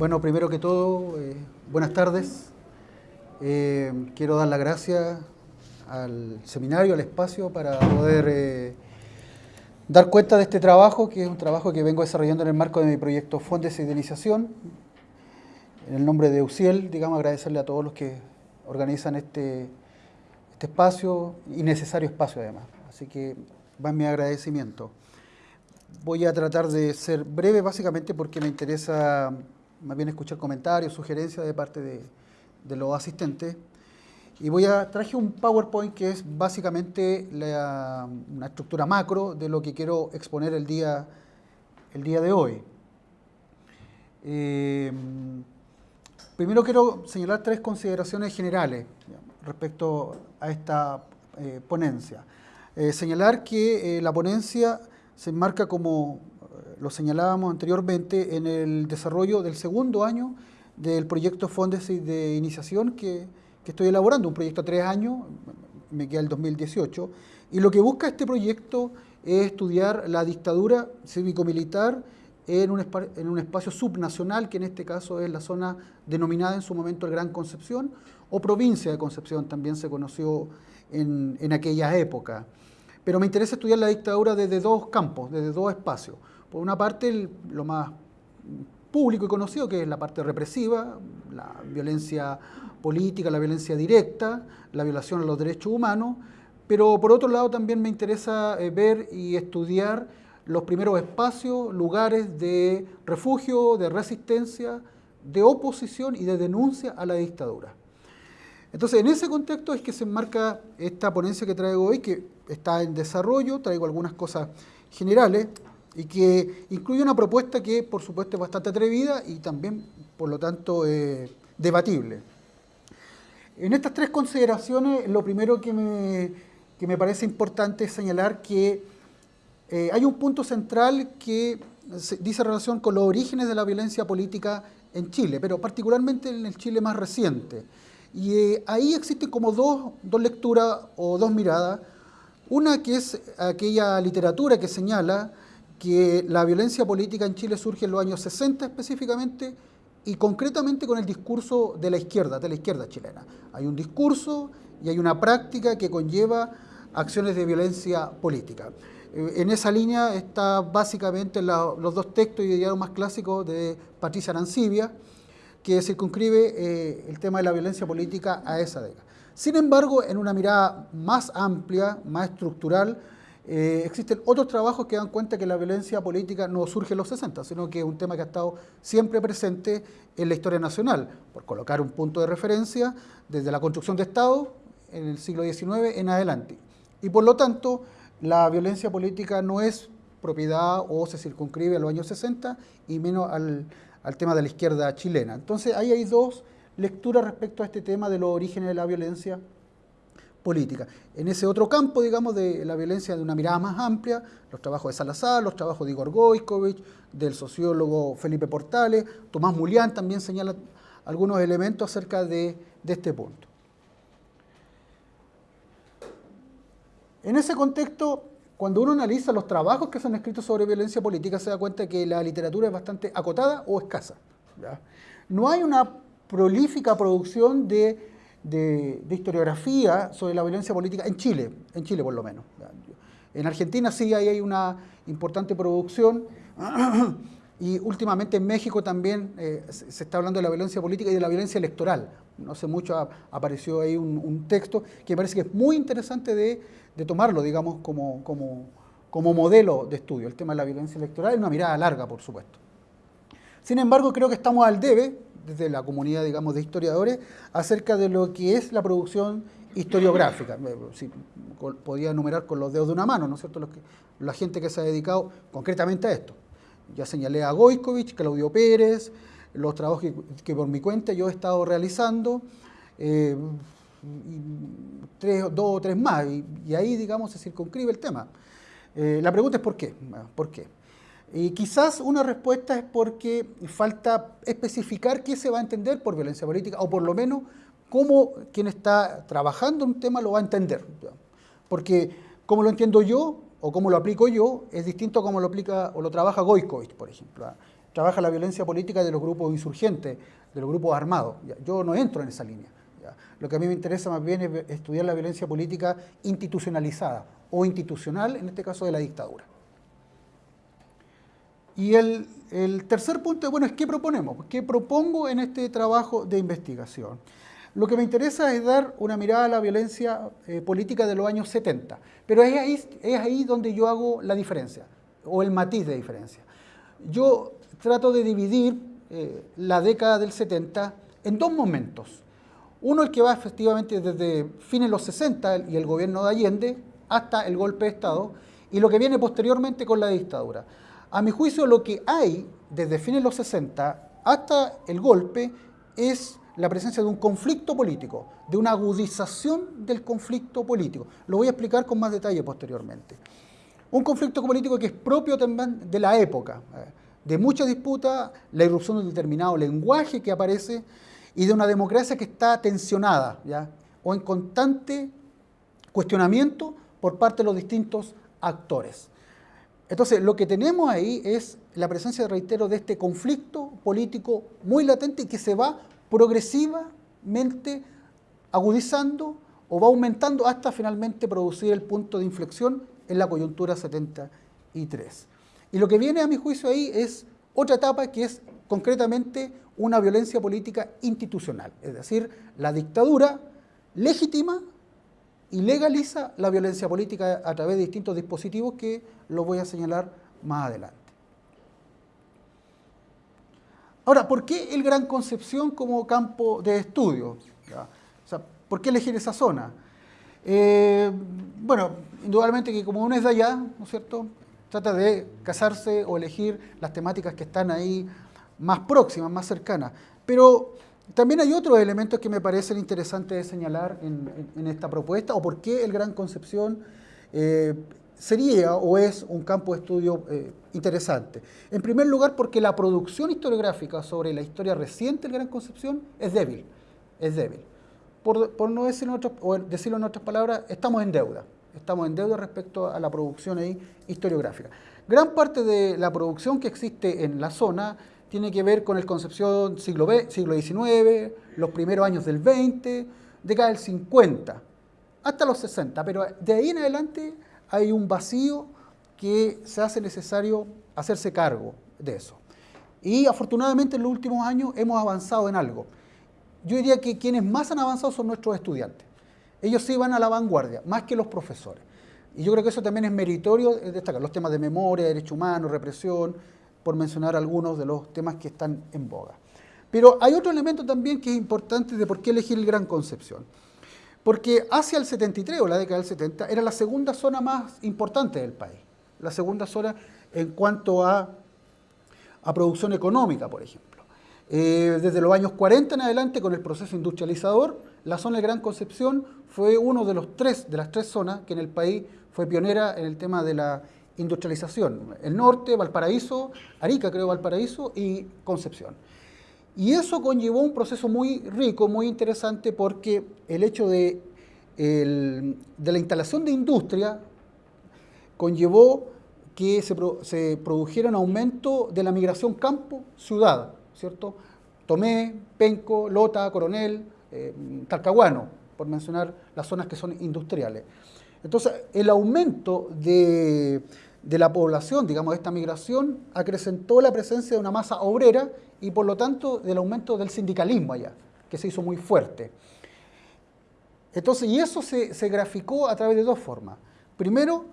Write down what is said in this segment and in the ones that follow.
Bueno, primero que todo, eh, buenas tardes. Eh, quiero dar las gracias al seminario, al espacio, para poder eh, dar cuenta de este trabajo, que es un trabajo que vengo desarrollando en el marco de mi proyecto Fuentes de Idealización. En el nombre de UCIEL, digamos, agradecerle a todos los que organizan este, este espacio y necesario espacio además. Así que va mi agradecimiento. Voy a tratar de ser breve básicamente porque me interesa más bien escuchar comentarios, sugerencias de parte de, los asistentes. Y voy a, traje un PowerPoint que es básicamente una estructura macro de lo que quiero exponer el día, el día de hoy. Eh, primero quiero señalar tres consideraciones generales respecto a esta eh, ponencia. Eh, señalar que la ponencia se enmarca como lo señalábamos anteriormente en el desarrollo del segundo año del proyecto Fondes de Iniciación que, que estoy elaborando, un proyecto a tres años, me queda el 2018, y lo que busca este proyecto es estudiar la dictadura cívico-militar en un, en un espacio subnacional, que en este caso es la zona denominada en su momento el Gran Concepción, o provincia de Concepción, también se conoció en, en aquella época. Pero me interesa estudiar la dictadura desde dos campos, desde dos espacios. Por una parte, lo más público y conocido, que es la parte represiva, la violencia política, la violencia directa, la violación a los derechos humanos, pero por otro lado también me interesa eh, ver y estudiar los primeros espacios, lugares de refugio, de resistencia, de oposición y de denuncia a la dictadura. Entonces, en ese contexto es que se enmarca esta ponencia que traigo hoy, que está en desarrollo, traigo algunas cosas generales y que incluye una propuesta que, por supuesto, es bastante atrevida y también, por lo tanto, eh, debatible. En estas tres consideraciones, lo primero que me, que me parece importante es señalar que eh, hay un punto central que dice relación con los orígenes de la violencia política en Chile, pero particularmente en el Chile más reciente. Y eh, ahí existen como dos, dos lecturas o dos miradas. Una que es aquella literatura que señala que la violencia política en Chile surge en los años 60 específicamente y concretamente con el discurso de la izquierda, de la izquierda chilena. Hay un discurso y hay una práctica que conlleva acciones de violencia política. Eh, en esa línea está básicamente los dos textos y diálogos más clásicos de Patricia Arancibia, que circunscribe eh, el tema de la violencia política a esa década. Sin embargo, en una mirada más amplia, más estructural, eh, existen otros trabajos que dan cuenta que la violencia política no surge en los 60, sino que es un tema que ha estado siempre presente en la historia nacional, por colocar un punto de referencia desde la construcción de Estado en el siglo XIX en adelante. Y por lo tanto, la violencia política no es propiedad o se circunscribe a los años 60 y menos al, al tema de la izquierda chilena. Entonces ahí hay dos lecturas respecto a este tema de los orígenes de la violencia política. En ese otro campo, digamos, de la violencia de una mirada más amplia, los trabajos de Salazar, los trabajos de Igor Goikovich, del sociólogo Felipe Portales, Tomás Mulián también señala algunos elementos acerca de, de este punto. En ese contexto, cuando uno analiza los trabajos que son escritos sobre violencia política, se da cuenta que la literatura es bastante acotada o escasa. No hay una prolífica producción de, de, historiografía sobre la violencia política en Chile, en Chile por lo menos. En Argentina sí hay una importante producción y últimamente en México también eh, se está hablando de la violencia política y de la violencia electoral. No sé mucho, apareció ahí un, texto que me parece que es muy interesante de tomarlo, digamos, como, como, modelo de estudio. El tema de la violencia electoral es una mirada larga, por supuesto. Sin embargo, creo que estamos al debe, desde la comunidad, digamos, de historiadores, acerca de lo que es la producción historiográfica. Si podía enumerar con los dedos de una mano, ¿no es cierto?, los que, la gente que se ha dedicado concretamente a esto. Ya señalé a Goikovich, Claudio Pérez, los trabajos que, por mi cuenta yo he estado realizando. Eh, tres, dos o tres más, y, ahí, digamos, se circunscribe el tema. Eh, la pregunta es ¿por qué? ¿Por qué? Y quizás una respuesta es porque falta especificar qué se va a entender por violencia política, o por lo menos cómo quien está trabajando un tema lo va a entender. Porque como lo entiendo yo, o como lo aplico yo, es distinto a cómo lo aplica o lo trabaja Goikovich, por ejemplo. trabaja la violencia política de los grupos insurgentes, de los grupos armados. Yo no entro en esa línea. Lo que a mí me interesa más bien es estudiar la violencia política institucionalizada o institucional, en este caso de la dictadura. Y el, tercer punto, bueno, es qué proponemos, qué propongo en este trabajo de investigación. Lo que me interesa es dar una mirada a la violencia eh, política de los años 70, pero es ahí, es ahí donde yo hago la diferencia, o el matiz de diferencia. Yo trato de dividir eh, la década del 70 en dos momentos. Uno el que va efectivamente desde fines de los 60 y el gobierno de Allende hasta el golpe de Estado y lo que viene posteriormente con la dictadura. A mi juicio lo que hay desde fines de los 60 hasta el golpe es la presencia de un conflicto político, de una agudización del conflicto político. Lo voy a explicar con más detalle posteriormente. Un conflicto político que es propio también de la época, eh, de mucha disputa, la irrupción de un determinado lenguaje que aparece y de una democracia que está tensionada ¿ya? o en constante cuestionamiento por parte de los distintos actores. Entonces, lo que tenemos ahí es la presencia, reitero, de este conflicto político muy latente y que se va progresivamente agudizando o va aumentando hasta finalmente producir el punto de inflexión en la coyuntura 73. Y lo que viene a mi juicio ahí es otra etapa que es concretamente una violencia política institucional, es decir, la dictadura legítima y legaliza la violencia política a través de distintos dispositivos que lo voy a señalar más adelante. Ahora, ¿por qué el Gran Concepción como campo de estudio? ¿Por qué elegir esa zona? Eh, bueno, indudablemente que como uno es de allá, ¿no es cierto? Trata de casarse o elegir las temáticas que están ahí más próximas, más cercanas. Pero también hay otros elementos que me parecen interesantes de señalar en, esta propuesta, o por qué el Gran Concepción eh, sería o es un campo de estudio eh, interesante. En primer lugar, porque la producción historiográfica sobre la historia reciente del Gran Concepción es débil, es débil. Por, no decirlo en, otras, palabras, estamos en deuda. Estamos en deuda respecto a la producción ahí historiográfica. Gran parte de la producción que existe en la zona tiene que ver con el Concepción siglo, siglo XIX, los primeros años del XX, década del 50, hasta los 60, pero de ahí en adelante hay un vacío que se hace necesario hacerse cargo de eso. Y afortunadamente en los últimos años hemos avanzado en algo. Yo diría que quienes más han avanzado son nuestros estudiantes. Ellos sí van a la vanguardia, más que los profesores. Y yo creo que eso también es meritorio destacar. Los temas de memoria, derechos humanos, represión, por mencionar algunos de los temas que están en boga. Pero hay otro elemento también que es importante de por qué elegir el Gran Concepción. Porque hacia el 73 o la década del 70 era la segunda zona más importante del país. La segunda zona en cuanto a, a producción económica, por ejemplo. Eh, desde los años 40 en adelante, con el proceso industrializador, la zona de Gran Concepción fue uno de, los tres, de las tres zonas que en el país fue pionera en el tema de la industrialización. El norte, Valparaíso, Arica creo Valparaíso y Concepción. Y eso conllevó un proceso muy rico, muy interesante, porque el hecho de, la instalación de industria conllevó que se, se, produjera un aumento de la migración campo-ciudad, ¿cierto? Tomé, Penco, Lota, Coronel, eh, Talcahuano, por mencionar las zonas que son industriales. Entonces, el aumento de, la población, digamos, de esta migración, acrecentó la presencia de una masa obrera y, por lo tanto, del aumento del sindicalismo allá, que se hizo muy fuerte. Entonces, y eso se, graficó a través de dos formas. Primero,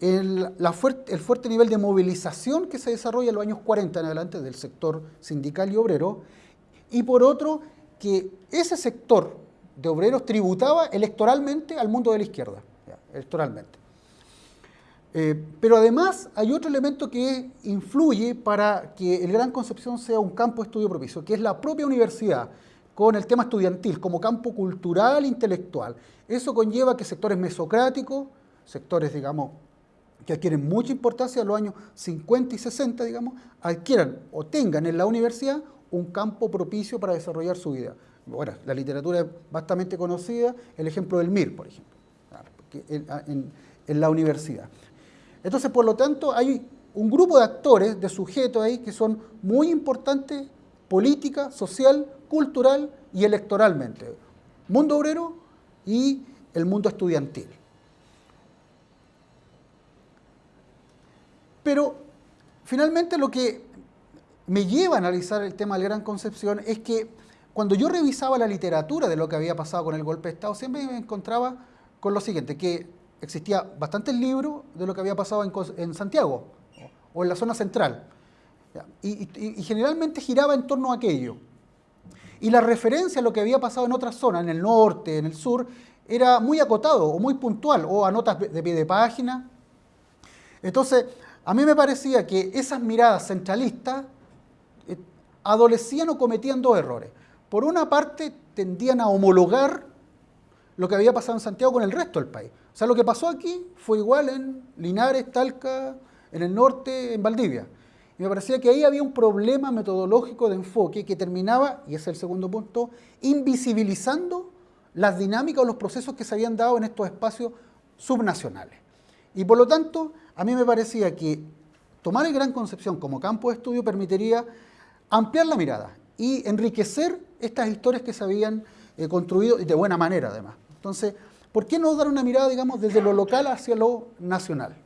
el, el, fuerte nivel de movilización que se desarrolla en los años 40 en adelante del sector sindical y obrero, y por otro, que ese sector de obreros tributaba electoralmente al mundo de la izquierda electoralmente. Eh, pero además hay otro elemento que influye para que el Gran Concepción sea un campo de estudio propicio, que es la propia universidad, con el tema estudiantil, como campo cultural e intelectual. Eso conlleva que sectores mesocráticos, sectores, digamos, que adquieren mucha importancia en los años 50 y 60, digamos, adquieran o tengan en la universidad un campo propicio para desarrollar su vida. Bueno, la literatura es bastante conocida, el ejemplo del MIR, por ejemplo en, la universidad. Entonces, por lo tanto, hay un grupo de actores, de sujetos ahí que son muy importantes política, social, cultural y electoralmente. Mundo obrero y el mundo estudiantil. Pero finalmente lo que me lleva a analizar el tema del Gran Concepción es que cuando yo revisaba la literatura de lo que había pasado con el golpe de Estado, siempre me encontraba con lo siguiente, que existía bastantes libros de lo que había pasado en Santiago, o en la zona central. Y, generalmente giraba en torno a aquello. Y la referencia a lo que había pasado en otras zonas, en el norte, en el sur, era muy acotado o muy puntual, o a notas de pie de página. Entonces, a mí me parecía que esas miradas centralistas eh, adolecían o cometían dos errores. Por una parte, tendían a homologar lo que había pasado en Santiago con el resto del país. O sea, lo que pasó aquí fue igual en Linares, Talca, en el norte, en Valdivia. Y me parecía que ahí había un problema metodológico de enfoque que terminaba, y ese es el segundo punto, invisibilizando las dinámicas o los procesos que se habían dado en estos espacios subnacionales. Y por lo tanto, a mí me parecía que tomar el Gran Concepción como campo de estudio permitiría ampliar la mirada y enriquecer estas historias que se habían eh, construido de buena manera además. Entonces, ¿por qué no dar una mirada, digamos, desde lo local hacia lo nacional?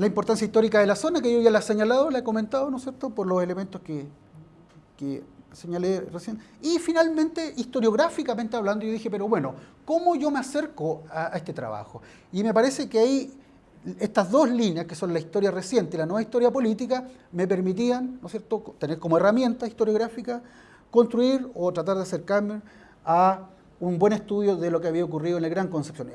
la importancia histórica de la zona, que yo ya la he señalado, la he comentado, ¿no es cierto?, por los elementos que, señalé recién. Y finalmente, historiográficamente hablando, yo dije, pero bueno, ¿cómo yo me acerco a, este trabajo? Y me parece que ahí estas dos líneas, que son la historia reciente y la nueva historia política, me permitían, ¿no es cierto?, tener como herramienta historiográfica construir o tratar de acercarme a un buen estudio de lo que había ocurrido en el Gran Concepción.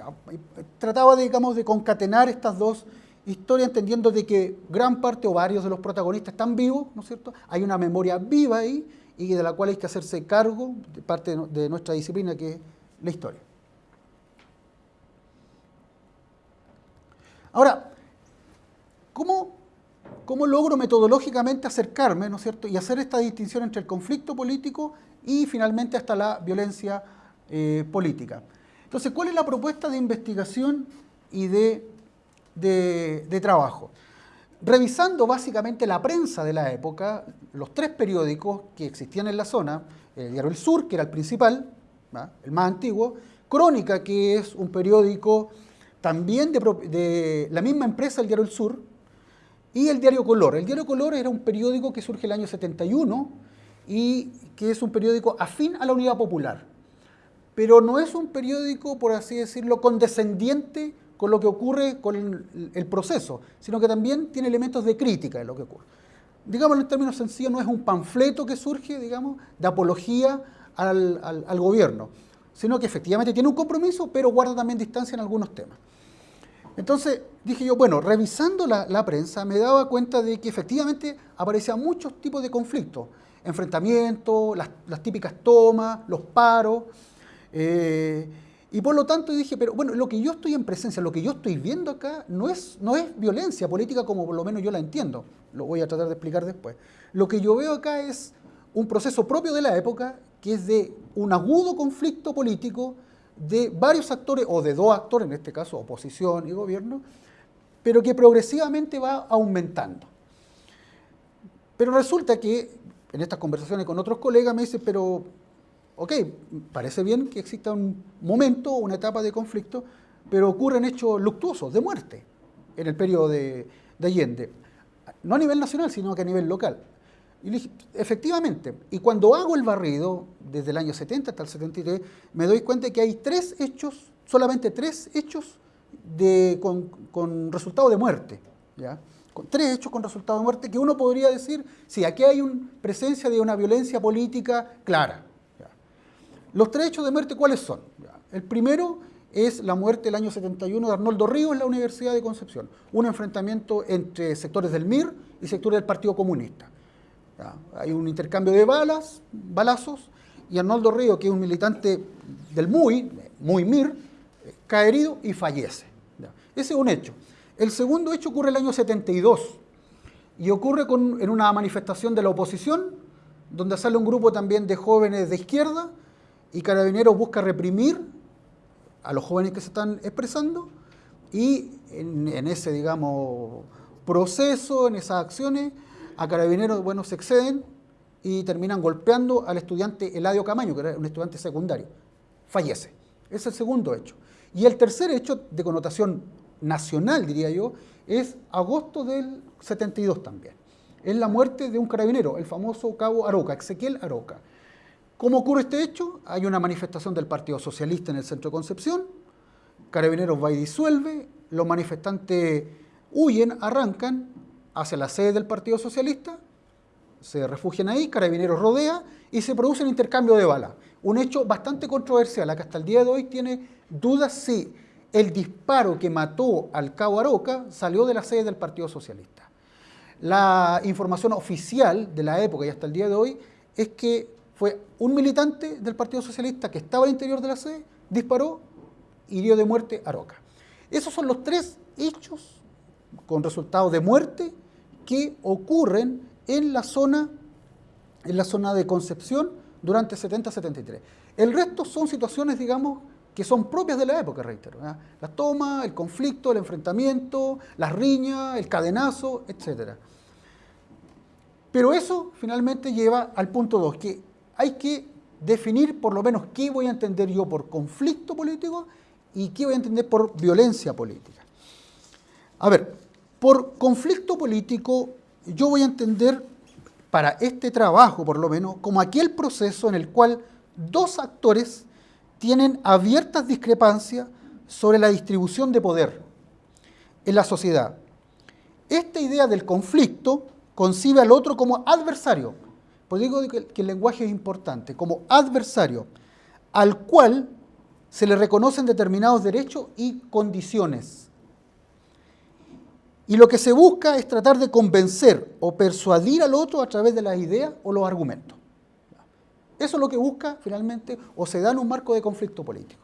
Trataba, digamos, de concatenar estas dos historia entendiendo de que gran parte o varios de los protagonistas están vivos, ¿no es cierto? Hay una memoria viva ahí y de la cual hay que hacerse cargo de parte de nuestra disciplina que es la historia. Ahora, ¿cómo, cómo logro metodológicamente acercarme, ¿no es cierto?, y hacer esta distinción entre el conflicto político y finalmente hasta la violencia eh, política. Entonces, ¿cuál es la propuesta de investigación y de trabajo. Revisando básicamente la prensa de la época, los tres periódicos que existían en la zona, el Diario El Sur, que era el principal, el más antiguo, Crónica, que es un periódico también de, la misma empresa, el Diario El Sur, y el Diario Color. El Diario Color era un periódico que surge el año 71 y que es un periódico afín a la Unidad Popular. Pero no es un periódico, por así decirlo, condescendiente con lo que ocurre con el, proceso, sino que también tiene elementos de crítica de lo que ocurre. Digamos en términos sencillos, no es un panfleto que surge, digamos, de apología al, gobierno, sino que efectivamente tiene un compromiso, pero guarda también distancia en algunos temas. Entonces dije yo, bueno, revisando la, prensa me daba cuenta de que efectivamente aparecían muchos tipos de conflictos, enfrentamientos, las, típicas tomas, los paros, eh, y por lo tanto dije, pero bueno, lo que yo estoy en presencia, lo que yo estoy viendo acá, no es, no es violencia política como por lo menos yo la entiendo. Lo voy a tratar de explicar después. Lo que yo veo acá es un proceso propio de la época, que es de un agudo conflicto político de varios actores, o de dos actores, en este caso oposición y gobierno, pero que progresivamente va aumentando. Pero resulta que en estas conversaciones con otros colegas me dicen, pero ok, parece bien que exista un momento, una etapa de conflicto, pero ocurren hechos luctuosos, de muerte, en el periodo de, Allende. No a nivel nacional, sino que a nivel local. Y dije, efectivamente, y cuando hago el barrido, desde el año 70 hasta el 73, me doy cuenta que hay tres hechos, solamente tres hechos con, con resultado de muerte. tres hechos con resultado de muerte que uno podría decir, sí, aquí hay una presencia de una violencia política clara. Los tres hechos de muerte, ¿cuáles son? El primero es la muerte del año 71 de Arnoldo Ríos en la Universidad de Concepción. Un enfrentamiento entre sectores del MIR y sectores del Partido Comunista. Hay un intercambio de balas, balazos, y Arnoldo Ríos, que es un militante del MUI, muy MIR, cae herido y fallece. Ese es un hecho. El segundo hecho ocurre el año 72 y ocurre en una manifestación de la oposición, donde sale un grupo también de jóvenes de izquierda, y Carabineros busca reprimir a los jóvenes que se están expresando y en, ese, digamos, proceso, en esas acciones, a carabineros, bueno, se exceden y terminan golpeando al estudiante Eladio Camaño, que era un estudiante secundario. Fallece. Es el segundo hecho. Y el tercer hecho, de connotación nacional, diría yo, es agosto del 72 también. Es la muerte de un carabinero, el famoso cabo Aroca, Ezequiel Aroca. ¿Cómo ocurre este hecho? Hay una manifestación del Partido Socialista en el centro de Concepción, Carabineros va y disuelve, los manifestantes huyen, arrancan hacia la sede del Partido Socialista, se refugian ahí, Carabineros rodea y se produce un intercambio de balas. Un hecho bastante controversial, que hasta el día de hoy tiene dudas si el disparo que mató al cabo Aroca salió de la sede del Partido Socialista. La información oficial de la época y hasta el día de hoy es que fue un militante del Partido Socialista que estaba al interior de la sede, disparó y dio de muerte a Aroca. Esos son los tres hechos con resultados de muerte que ocurren en la zona, en la zona de Concepción durante 70-73. El resto son situaciones, digamos, que son propias de la época, reitero. La toma, el conflicto, el enfrentamiento, las riñas, el cadenazo, etc. Pero eso finalmente lleva al punto 2, que hay que definir por lo menos qué voy a entender yo por conflicto político y qué voy a entender por violencia política. A ver, por conflicto político yo voy a entender para este trabajo por lo menos como aquel proceso en el cual dos actores tienen abiertas discrepancias sobre la distribución de poder en la sociedad. Esta idea del conflicto concibe al otro como adversario, pues digo que el lenguaje es importante, como adversario, al cual se le reconocen determinados derechos y condiciones. Y lo que se busca es tratar de convencer o persuadir al otro a través de las ideas o los argumentos. Eso es lo que busca finalmente o se da en un marco de conflicto político.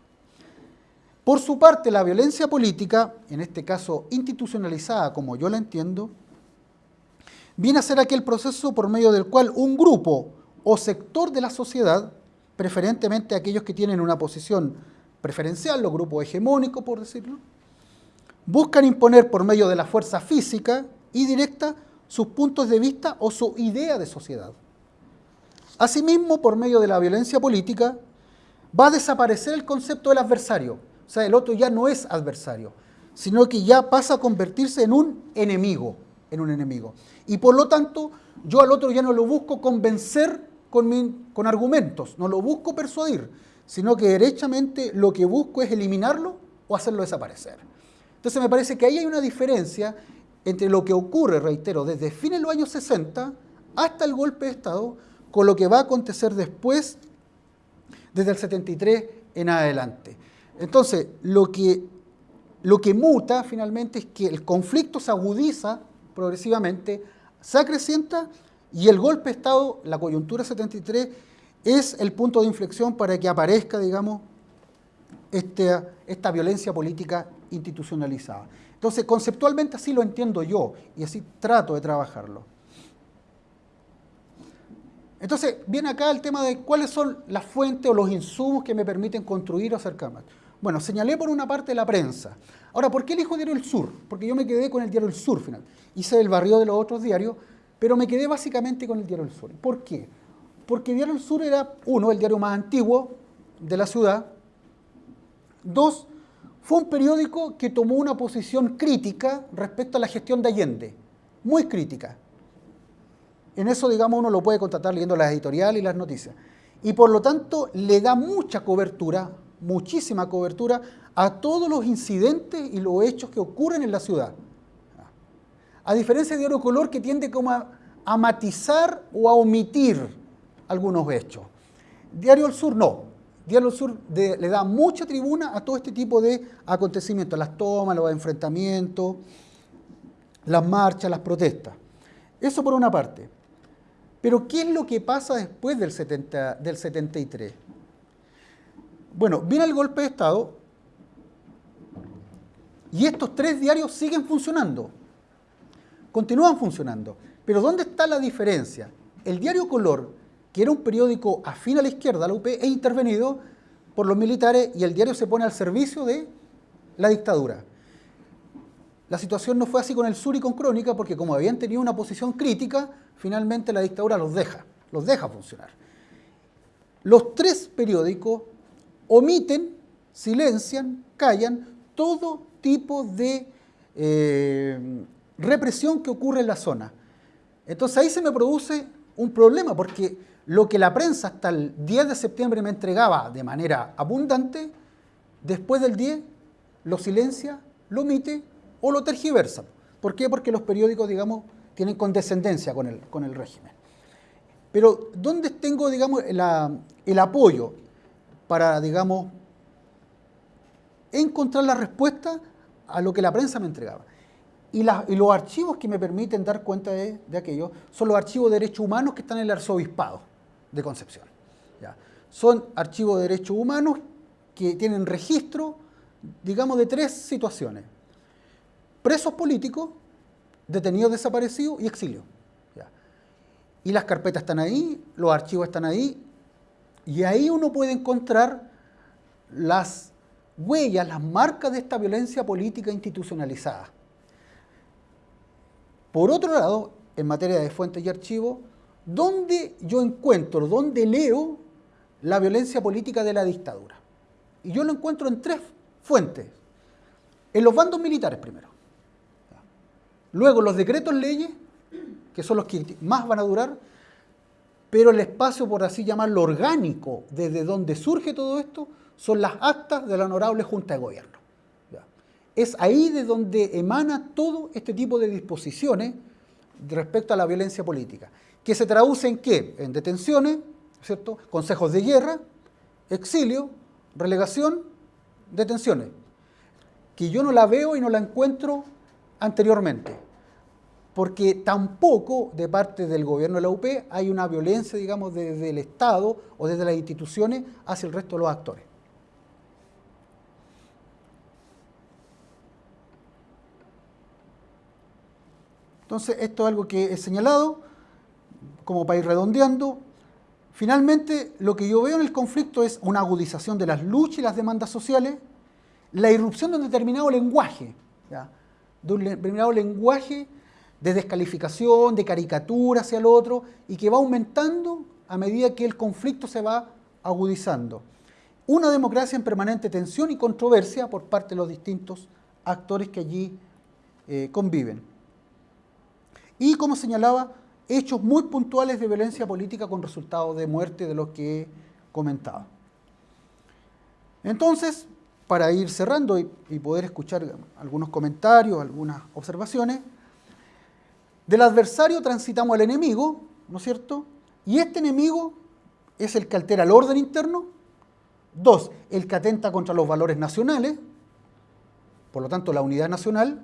Por su parte, la violencia política, en este caso institucionalizada como yo la entiendo, viene a ser aquel proceso por medio del cual un grupo o sector de la sociedad, preferentemente aquellos que tienen una posición preferencial, los grupos hegemónicos, por decirlo, buscan imponer por medio de la fuerza física y directa sus puntos de vista o su idea de sociedad. Asimismo, por medio de la violencia política, va a desaparecer el concepto del adversario. O sea, el otro ya no es adversario, sino que ya pasa a convertirse en un enemigo, en un enemigo. Y por lo tanto, yo al otro ya no lo busco convencer con, con argumentos, no lo busco persuadir, sino que derechamente lo que busco es eliminarlo o hacerlo desaparecer. Entonces me parece que ahí hay una diferencia entre lo que ocurre, reitero, desde fines de los años 60 hasta el golpe de Estado, con lo que va a acontecer después, desde el 73 en adelante. Entonces, lo que, lo que muta finalmente es que el conflicto se agudiza progresivamente, se acrecienta y el golpe de Estado, la coyuntura 73, es el punto de inflexión para que aparezca, digamos, esta, esta violencia política institucionalizada. Entonces, conceptualmente así lo entiendo yo y así trato de trabajarlo. Entonces, viene acá el tema de cuáles son las fuentes o los insumos que me permiten construir o hacer cámaras. Bueno, señalé por una parte la prensa. Ahora, ¿por qué elijo Diario El Sur? Porque yo me quedé con el Diario El Sur final. Hice el barrio de los otros diarios, pero me quedé básicamente con el Diario El Sur. ¿Por qué? Porque Diario El Sur era, uno, el diario más antiguo de la ciudad. Dos, fue un periódico que tomó una posición crítica respecto a la gestión de Allende. Muy crítica. En eso, digamos, uno lo puede contratar leyendo las editoriales y las noticias. Y por lo tanto, le da mucha cobertura, muchísima cobertura, a todos los incidentes y los hechos que ocurren en la ciudad. A diferencia de Diario Color, que tiende como a matizar o a omitir algunos hechos. Diario El Sur no. El Sur le da mucha tribuna a todo este tipo de acontecimientos, las tomas, los enfrentamientos, las marchas, las protestas. Eso por una parte. Pero ¿qué es lo que pasa después del, 70, del 73? Bueno, viene el golpe de Estado y estos tres diarios siguen funcionando, continúan funcionando. Pero ¿dónde está la diferencia? El diario Color que era un periódico afín a la izquierda, la UP, es intervenido por los militares y el diario se pone al servicio de la dictadura. La situación no fue así con el sur y con Crónica, porque como habían tenido una posición crítica, finalmente la dictadura los deja, los deja funcionar. Los tres periódicos omiten, silencian, callan todo tipo de eh, represión que ocurre en la zona. Entonces ahí se me produce un problema, porque lo que la prensa hasta el 10 de septiembre me entregaba de manera abundante, después del 10 lo silencia, lo omite o lo tergiversa. ¿Por qué? Porque los periódicos, digamos, tienen condescendencia con el, con el régimen. Pero ¿dónde tengo, digamos, el apoyo para, digamos, encontrar la respuesta a lo que la prensa me entregaba? Y, los archivos que me permiten dar cuenta de, aquello son los archivos de derechos humanos que están en el arzobispado de Concepción. Son archivos de derechos humanos que tienen registro, digamos, de tres situaciones presos políticos, detenidos desaparecidos y exilio. Y las carpetas están ahí, los archivos están ahí, y ahí uno puede encontrar las huellas, las marcas de esta violencia política institucionalizada. Por otro lado, en materia de fuentes y archivos, ¿dónde yo encuentro, dónde leo la violencia política de la dictadura? Y yo lo encuentro en tres fuentes. En los bandos militares primero. Luego los decretos leyes, que son los que más van a durar, pero el espacio, por así llamarlo, orgánico, desde donde surge todo esto, son las actas de la honorable Junta de Gobierno. Es ahí de donde emana todo este tipo de disposiciones respecto a la violencia política, que se traduce en qué? En detenciones, ¿cierto? Consejos de guerra, exilio, relegación, detenciones. Que yo no la veo y no la encuentro anteriormente, porque tampoco de parte del gobierno de la UP hay una violencia, digamos, desde el Estado o desde las instituciones hacia el resto de los actores. Entonces, esto es algo que he señalado, como para ir redondeando. Finalmente, lo que yo veo en el conflicto es una agudización de las luchas y las demandas sociales, la irrupción de un determinado lenguaje, de un determinado lenguaje de descalificación, de caricatura hacia el otro, y que va aumentando a medida que el conflicto se va agudizando. Una democracia en permanente tensión y controversia por parte de los distintos actores que allí eh, conviven. Y, como señalaba, hechos muy puntuales de violencia política con resultados de muerte de los que he comentado. Entonces, para ir cerrando y, poder escuchar algunos comentarios, algunas observaciones. Del adversario transitamos al enemigo, ¿no es cierto? Y este enemigo es el que altera el orden interno. Dos, el que atenta contra los valores nacionales, por lo tanto la unidad nacional.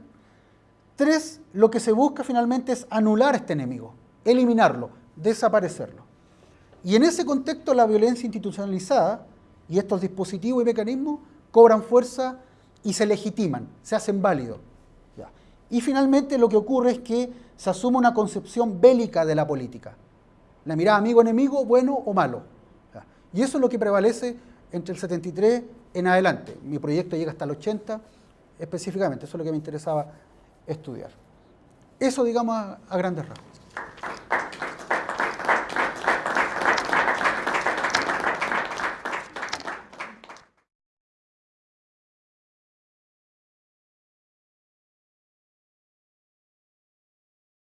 Tres, lo que se busca finalmente es anular este enemigo, eliminarlo, desaparecerlo. Y en ese contexto la violencia institucionalizada y estos dispositivos y mecanismos cobran fuerza y se legitiman, se hacen válidos. Y finalmente lo que ocurre es que se asume una concepción bélica de la política. La mirada amigo-enemigo, bueno o malo. Y eso es lo que prevalece entre el 73 en adelante. Mi proyecto llega hasta el 80 específicamente, eso es lo que me interesaba estudiar. Eso, digamos, a, grandes rasgos.